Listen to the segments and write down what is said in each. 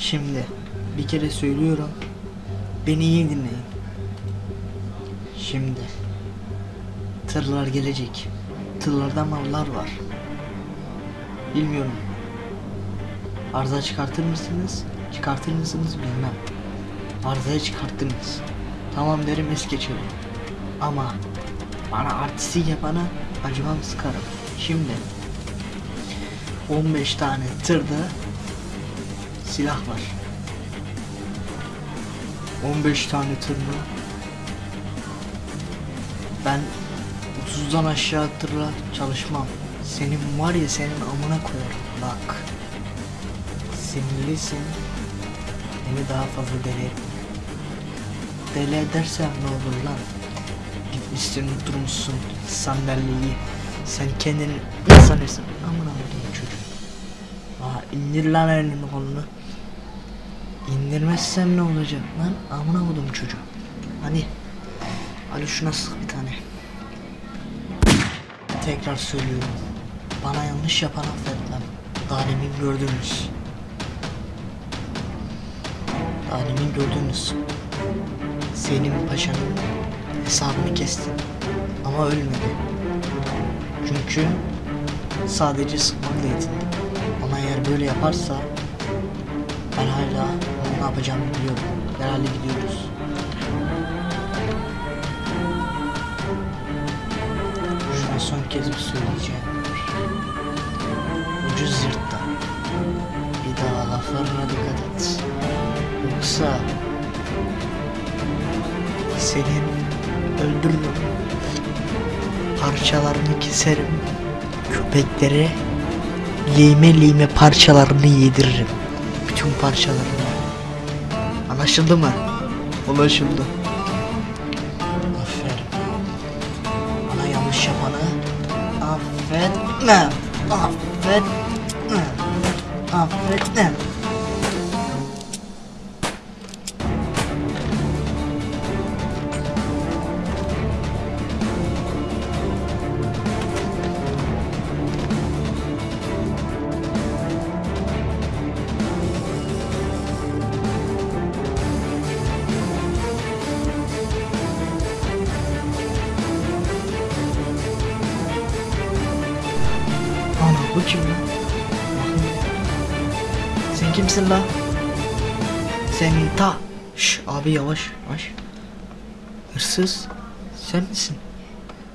Şimdi bir kere söylüyorum. Beni iyi dinleyin. Şimdi tırlar gelecek. Tırlarda mallar var. Bilmiyorum. Arıza çıkartır mısınız? Çıkartır mısınız bilmem. Arızayı çıkarttınız. Tamam derim es geçerim. Ama bana artistik yapana acımam sıkarım. Şimdi 15 tane tırda silah var. 15 tane tır mı? Ben 30'dan aşağı tırla çalışmam. Senin var ya senin amına koyarım bak. Sinirlisin. Beni daha fazla deli etme. Deli edersem ne olur lan? Gitmişsin oturmuşsun sandalyeyi. Sen kendini ne sanırsın? Amına koyayım çocuk. Aa indir lan elini kolunu. İndirmezsem ne olacak lan? Amına koydum çocuğu. Hadi. Hadi şuna sık bir tane. Tekrar söylüyorum. Bana yanlış yapan affetmem. Daha demin gördünüz. Daha gördünüz. Selim Paşa'nın hesabını kestim. Ama ölmedi. Çünkü sadece sıkmakla yetindim. Ama eğer böyle yaparsa ben hala ne yapacağımı biliyorum. Herhalde gidiyoruz. Şuna son kez bir söyleyeceğim. Ucuz yırtta. Bir daha laflarına dikkat et. Yoksa seni öldürürüm. Parçalarını keserim. Köpeklere lime lime parçalarını yediririm. Bütün parçalarını. Anlaşıldı mı? Anlaşıldı. Aferin. Bana yanlış yapanı affetme. Affetme. Affetme. Bu kim? Bakayım. Sen kimsin lan? Sen ta. Şş, abi yavaş yavaş. Hırsız. Sen misin?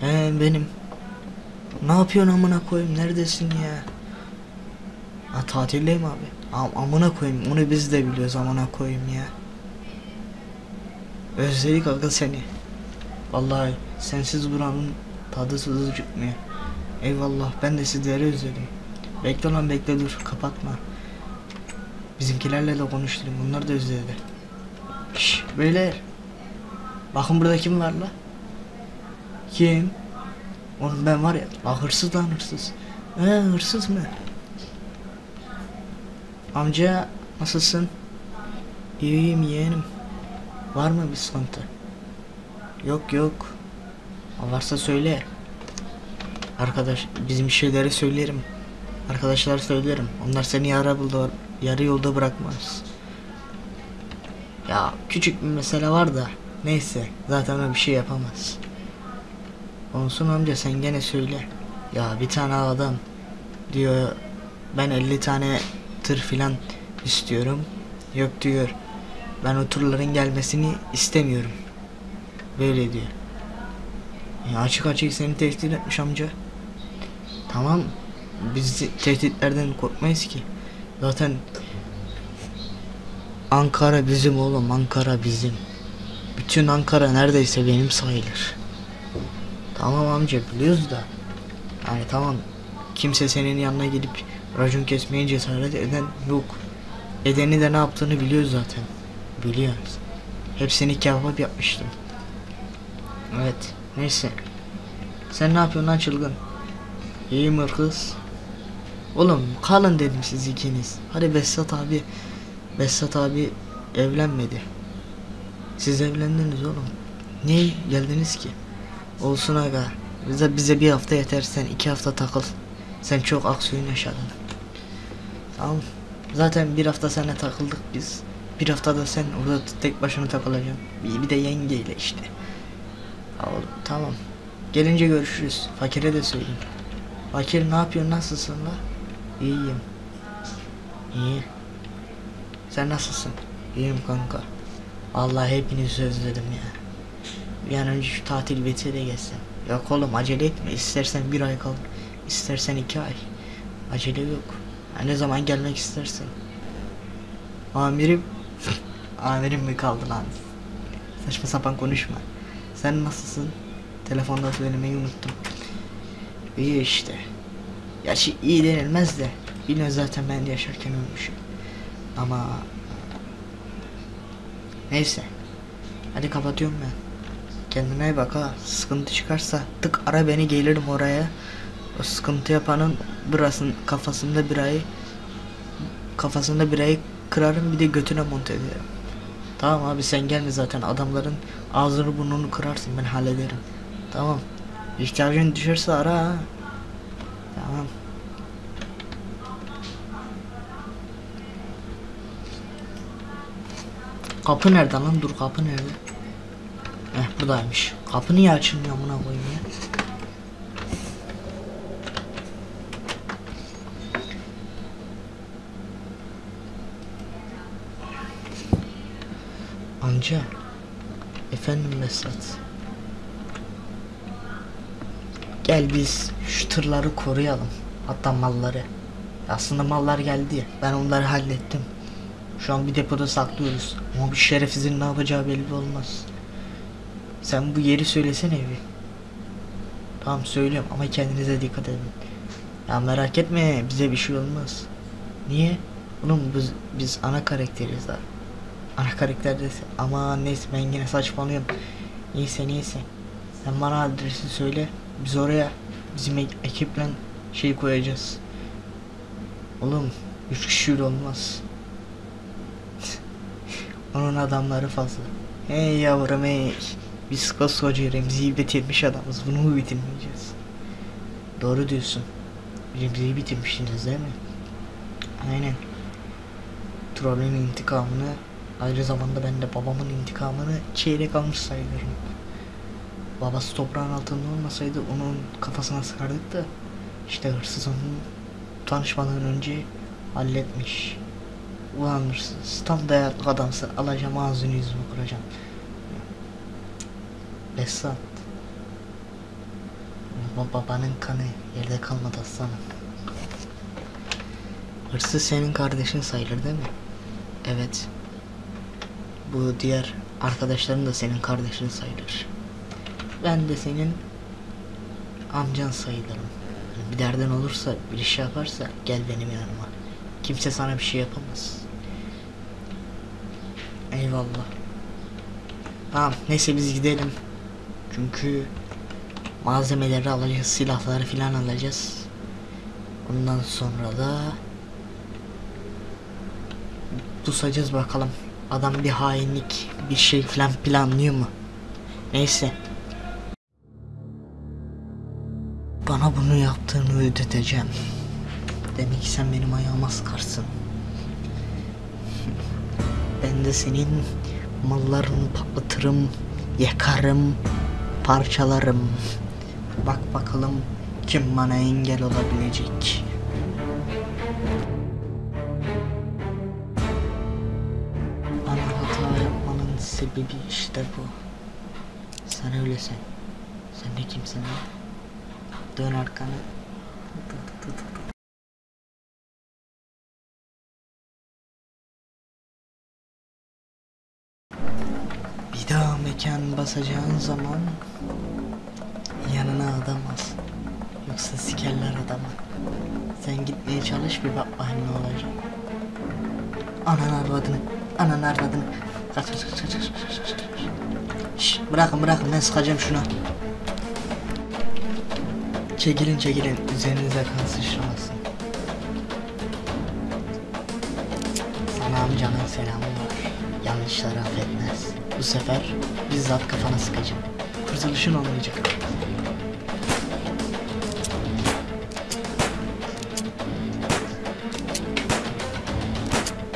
He benim. Ne yapıyorsun amına koyayım? Neredesin ya? Ha tatildeyim abi. Am amına koyayım. Onu biz de biliyoruz amına koyayım ya. Özledik aga seni. Vallahi sensiz buranın tadı tuzu çıkmıyor. Eyvallah ben de sizleri özledim. Bekle lan bekle dur kapatma. Bizimkilerle de konuştum bunlar da özledi. Şş beyler. Bakın burada kim var la? Kim? Oğlum ben var ya. Bak hırsız lan hırsız. He hırsız mı? Amca nasılsın? İyiyim yeğenim. Var mı bir sıkıntı? Yok yok. Varsa söyle. Arkadaş bizim şeyleri söylerim. Arkadaşlar söylerim. Onlar seni yarı buldu, yarı yolda bırakmaz. Ya küçük bir mesele var da neyse zaten o bir şey yapamaz. Olsun amca sen gene söyle. Ya bir tane adam diyor ben 50 tane tır filan istiyorum. Yok diyor. Ben o turların gelmesini istemiyorum. Böyle diyor. Ya açık açık seni tehdit etmiş amca. Tamam. Biz tehditlerden korkmayız ki. Zaten Ankara bizim oğlum. Ankara bizim. Bütün Ankara neredeyse benim sayılır. Tamam amca biliyoruz da. Yani tamam. Kimse senin yanına gelip racon kesmeye cesaret eden yok. Edeni de ne yaptığını biliyoruz zaten. Biliyoruz. Hepsini kebap yapmıştım. Evet. Neyse. Sen ne yapıyorsun lan çılgın? İyi mi kız? Oğlum kalın dedim siz ikiniz. Hadi Behzat abi. Behzat abi evlenmedi. Siz evlendiniz oğlum. Niye geldiniz ki? Olsun aga. Bize, bize bir hafta yeter sen iki hafta takıl. Sen çok aksiyon yaşadın. Tamam. Zaten bir hafta seninle takıldık biz. Bir haftada sen orada tek başına takılacaksın. Bir, bir de yengeyle işte. Oğlum, tamam. Gelince görüşürüz. Fakire de söyleyeyim. Fakir ne yapıyorsun nasılsın la? İyiyim. İyi. Sen nasılsın? İyiyim kanka. Vallahi hepinizi özledim ya. Bir an önce şu tatil bitse de geçsem. Yok oğlum acele etme. İstersen bir ay kal. istersen iki ay. Acele yok. Ha, ne zaman gelmek istersen. Amirim. Amirim mi kaldı lan? Saçma sapan konuşma. Sen nasılsın? Telefonda söylemeyi unuttum. İyi işte. Gerçi iyi denilmez de. Yine zaten ben yaşarken ölmüşüm. Ama... Neyse. Hadi kapatıyorum ben. Kendine bak ha. Sıkıntı çıkarsa tık ara beni gelirim oraya. O sıkıntı yapanın burasının kafasında birayı kafasında birayı kırarım bir de götüne monte ederim. Tamam abi sen gelme zaten adamların ağzını burnunu kırarsın ben hallederim. Tamam. İhtiyacın düşerse ara. Tamam. Kapı nerede lan? Dur kapı nerede? Heh buradaymış. Kapı niye açılmıyor amına koyayım ya? Amca. Efendim Mesut. Gel biz şu tırları koruyalım. Hatta malları. Aslında mallar geldi. Ben onları hallettim. Şu an bir depoda saklıyoruz. Ama bir şerefsizin ne yapacağı belli olmaz. Sen bu yeri söylesene bir. Tamam söylüyorum ama kendinize dikkat edin. Ya merak etme bize bir şey olmaz. Niye? Oğlum biz, biz ana karakteriz daha. Ana karakterde ama neyse ben yine saçmalıyorum. Neyse neyse. Sen bana adresi söyle. Biz oraya bizim ek- ekiple şey koyacağız. Oğlum üç kişiyle olmaz. Onun adamları fazla. Hey yavrum hey. Biz koskoca Remzi'yi bitirmiş adamız. Bunu mu bitirmeyeceğiz? Doğru diyorsun. Remzi'yi bitirmişsiniz değil mi? Aynen. Trollün intikamını Ayrı zamanda ben de babamın intikamını çeyrek almış sayılırım. Babası toprağın altında olmasaydı onun kafasına sıkardık da işte hırsız onu tanışmadan önce halletmiş. Ulan hırsız tam dayaklı adamsın alacağım ağzını yüzünü kıracağım. Besat. Ba- babanın kanı yerde kalmadı aslanım. Hırsız senin kardeşin sayılır değil mi? Evet. Bu diğer arkadaşların da senin kardeşin sayılır. Ben de senin amcan sayılırım. Bir derdin olursa, bir iş yaparsa gel benim yanıma. Kimse sana bir şey yapamaz. Eyvallah. Tamam neyse biz gidelim. Çünkü malzemeleri alacağız, silahları filan alacağız. Ondan sonra da pusacağız bakalım. Adam bir hainlik, bir şey filan planlıyor mu? Neyse. Bana bunu yaptığını ödeteceğim. Demek ki sen benim ayağıma sıkarsın. Ben de senin mallarını patlatırım, yakarım, parçalarım. Bak bakalım kim bana engel olabilecek. Bana hata yapmanın sebebi işte bu. Sen öylesin. Sen de kimsin lan? Dön arkanı. Bir daha mekan basacağın zaman yanına adam al. Yoksa sikerler adamı. Sen gitmeye çalış bir bak bakayım ne olacak. Anan arvadını, anan arvadını. Kaç kaç kaç kaç kaç kaç kaç. Şşş bırakın bırakın ben sıkacağım şuna. Çekilin çekilin üzerinize kan sıçramasın. Sana amcanın selamı var. Yanlışları affetmez. Bu sefer bizzat kafana sıkacağım. Kurtuluşun olmayacak.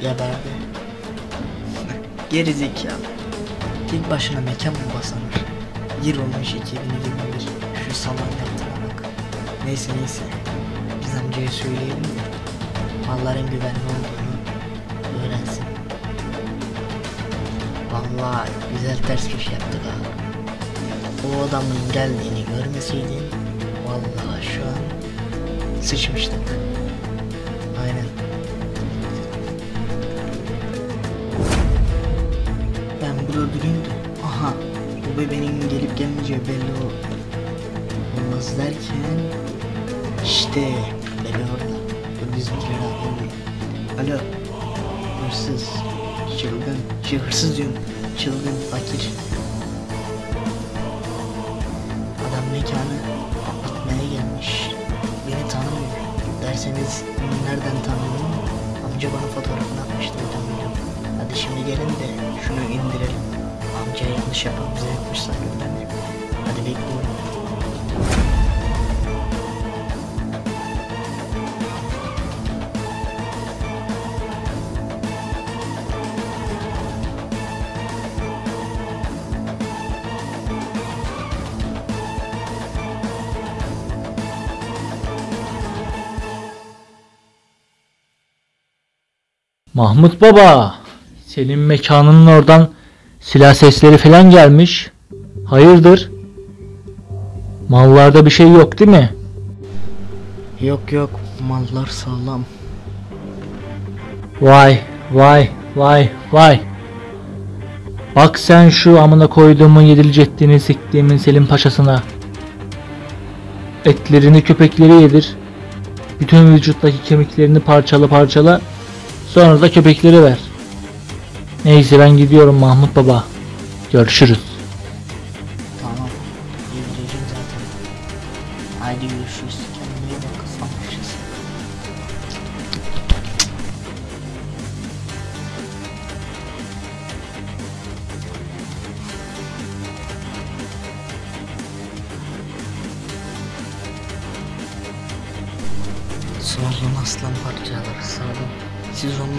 Geberdi. Geri zekalı. Tek başına mekan mı basanır? Yıl olmuş 2021. Şu salon bak. Neyse neyse. Biz amcaya söyleyelim de malların güvenli olduğunu öğrensin. Vallahi güzel ters köşe yaptık ha. O adamın geldiğini görmeseydin vallahi şu an sıçmıştık. Aynen. Ben burada durayım da aha bu bebeğin gelip gelmeyeceği belli ol olmaz derken işte bebe orada. Dur bizimkiler abi. Alo. Hırsız. Çılgın. Şey hırsız diyorum. Çılgın fakir. Adam mekanı patlatmaya gelmiş. Beni tanımıyor. Derseniz nereden tanıyorum? Amca bana fotoğrafını atmıştı tanıyorum. Hadi şimdi gelin de şunu indirelim. Amca yanlış yapan bize yapmış sanırım ben. Hadi bekliyorum. Mahmut Baba, senin mekanının oradan silah sesleri falan gelmiş. Hayırdır? Mallarda bir şey yok değil mi? Yok yok mallar sağlam. Vay, vay, vay, vay. Bak sen şu amına koyduğumun yedilecektiğini siktiğimin Selim Paşasına. Etlerini köpekleri yedir. Bütün vücuttaki kemiklerini parçala parçala. Sonra da köpekleri ver. Neyse ben gidiyorum Mahmut Baba. Görüşürüz. Tamam. Yedireceğim zaten. Haydi görüşürüz. Kendine iyi bak.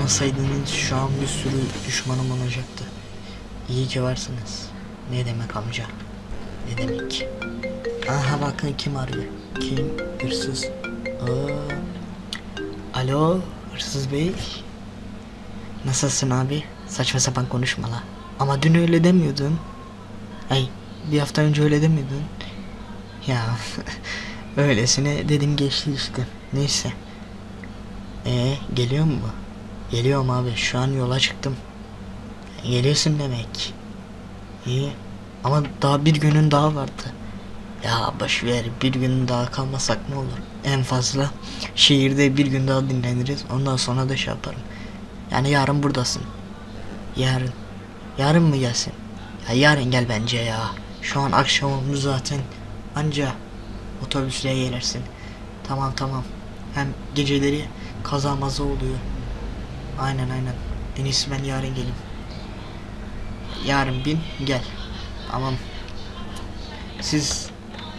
Olmasaydınız şu an bir sürü düşmanım olacaktı. İyi ki varsınız. Ne demek amca? Ne demek? Aha bakın kim arıyor. Kim? Hırsız. Aa. Alo hırsız bey. Nasılsın abi? Saçma sapan konuşma la. Ama dün öyle demiyordun. Ay bir hafta önce öyle demiyordun. Ya öylesine dedim geçti işte. Neyse. Ee geliyor mu? Geliyorum abi şu an yola çıktım. Geliyorsun demek. İyi. Ama daha bir günün daha vardı. Ya boş ver bir gün daha kalmasak ne olur? En fazla şehirde bir gün daha dinleniriz. Ondan sonra da şey yaparım. Yani yarın buradasın. Yarın. Yarın mı gelsin? Ya yarın gel bence ya. Şu an akşam olmuş zaten. Anca otobüsle gelirsin. Tamam tamam. Hem geceleri kaza maza oluyor. Aynen aynen. En iyisi ben yarın geleyim. Yarın bin gel. Tamam. Siz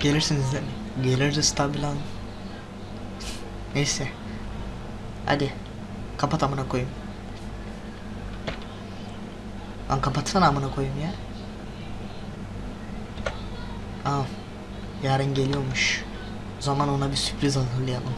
gelirsiniz değil mi? Geliriz tabi lan. Neyse. Hadi. Kapat amına koyayım. Lan kapatsana amına koyayım ya. Aa. Yarın geliyormuş. O zaman ona bir sürpriz hazırlayalım.